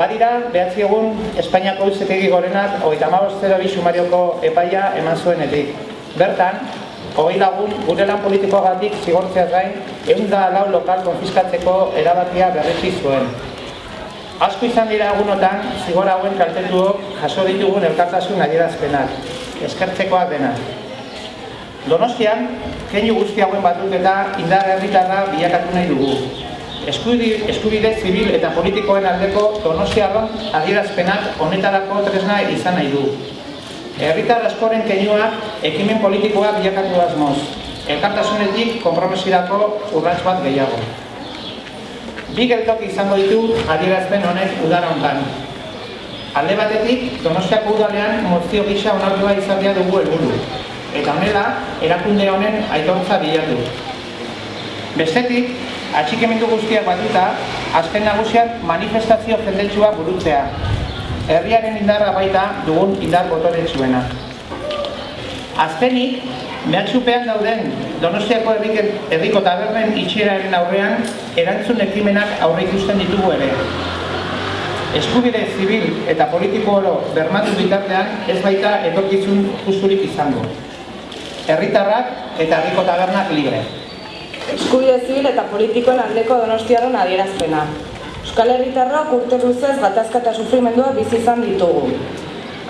dizkigun Espainiako Uzetegi Gorenak hogeita hamabostero bi sumarioko epaia eman zuenetik. Bertan, hogei lagun gure lan politikoagatik zigortzea gain, ehun da lau lokal konfiskatzeko erabakia berretsi zuen. Asko izan dira egunotan, zigor hauen kaltetuok jaso ditugun elkartasun adierazpenak, eskertzekoak denak. Donostian, keinu guzti hauen batut eta indar herritarra bilakatu nahi dugu. Eskubide, eskubide zibil eta politikoen aldeko donostiarron adierazpenak honetarako tresna izan nahi du. Herritar askoren keinuak ekimen politikoa bilakatu asmoz. Elkartasunetik konpromesirako urrats bat gehiago. Bi geltoki izango ditu adierazpen honek udara hontan. Alde batetik, Donostiako udalean mozio gisa onartua izatea dugu helburu. Eta honela, erakunde honen aitortza bilatu. Bestetik, atxikemendu guztiak batuta, azken nagusiak manifestazio jendetsua burutzea. Herriaren indarra baita dugun indar botoretsuena. Azkenik, mehatxupean dauden Donostiako herriko tabernen itxieraren aurrean erantzun ekimenak aurre ikusten ditugu ere. Eskubide zibil eta politiko oro bermatu bitartean ez baita etorkizun justurik izango. Herritarrak eta herriko tabernak libre. Eskubide zibil eta politikoen aldeko donostiaren adierazpena. Euskal Herritarrok urte luzez gatazka eta sufrimendua bizi izan ditugu.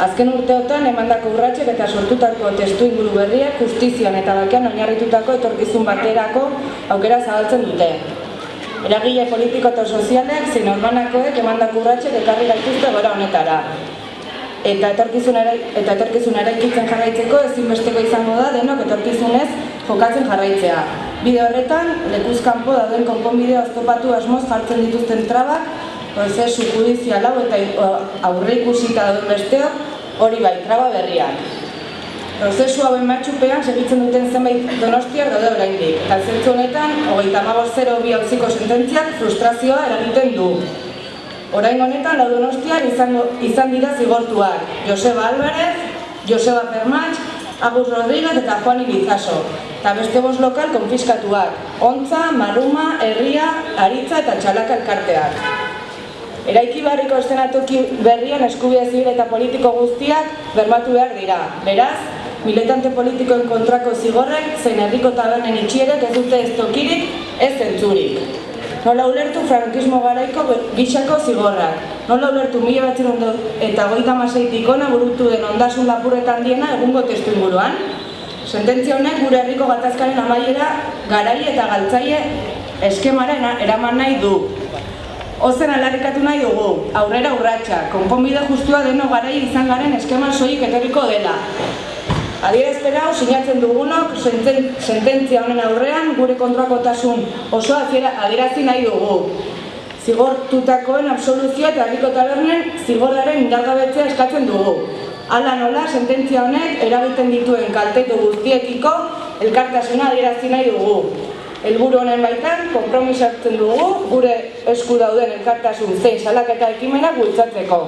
Azken urteotan emandako urratxek eta sortutako testu inguru berriak justizian eta bakean oinarritutako etorkizun baterako aukera zabaltzen dute. Eragile politiko eta sozialek zein orbanakoek emandako urratxek ekarri gaituzte gora honetara. Eta etorkizunera eta etorkizunera ikitzen jarraitzeko ezinbesteko izango da denok etorkizunez jokatzen jarraitzea. Bide horretan, lekuzkanpo dauden konponbide oztopatu asmoz jartzen dituzten trabak, prozesu judizial hau eta aurre ikusita dauden besteok, hori bai, traba berriak. Prozesu hauen matxupean segitzen duten zenbait donostiak daude oraindik. Eta zentzu honetan, hogeita amabost zero bi hauziko sententziak frustrazioa eragiten du. Orain honetan, lau donostiak izango, izan dira zigortuak. Joseba Álvarez, Joseba Permatx, Agus Rodríguez eta Juan Ibizaso. Eta beste bost lokal konfiskatuak. Ontza, Maruma, Herria, Aritza eta Txalaka elkarteak. Eraiki barriko estenatoki berrian eskubia zibil eta politiko guztiak bermatu behar dira. Beraz, militante politikoen kontrako zigorrek zein herriko tabernen itxierek ez dute ez tokirik, ez zentzurik. Nola ulertu frankismo garaiko gixako zigorrak. Nola ulertu mila batzen eta goita maseitik ona burutu den ondasun lapurretan diena egungo testu inguruan. Sententzia honek gure herriko gatazkaren amaiera garai eta galtzaile eskemaren eraman nahi du. Ozen alarrikatu nahi dugu, aurrera urratsa, konponbide justua deno garai izan garen eskeman soik etorriko dela. Adierazpera hau sinatzen dugunok sententzia honen aurrean gure kontrakotasun oso adierazi nahi dugu. Zigortutakoen absoluzioa eta herriko tabernen zigorraren indargabetzea eskatzen dugu. Hala nola, sententzia honek eragiten dituen kaltetu guztiekiko elkartasuna adierazi nahi dugu. Elburu honen baitan, kompromisatzen dugu gure esku dauden elkartasun zein salaketa ekimenak bultzatzeko.